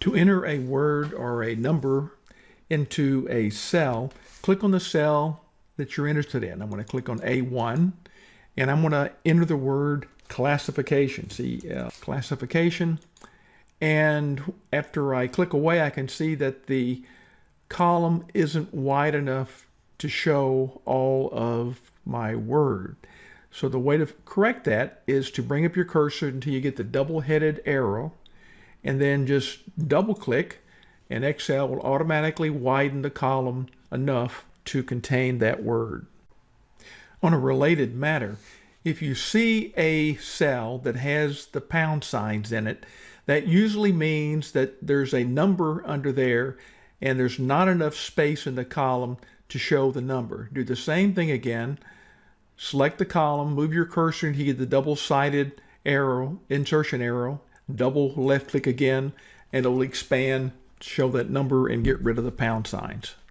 To enter a word or a number into a cell, click on the cell that you're interested in. I'm going to click on A1 and I'm going to enter the word classification. See, uh, classification. And after I click away, I can see that the column isn't wide enough to show all of my word. So the way to correct that is to bring up your cursor until you get the double-headed arrow and then just double click and Excel will automatically widen the column enough to contain that word. On a related matter, if you see a cell that has the pound signs in it, that usually means that there's a number under there and there's not enough space in the column to show the number. Do the same thing again. Select the column, move your cursor you get the double-sided arrow, insertion arrow, double left click again, and it'll expand, show that number, and get rid of the pound signs.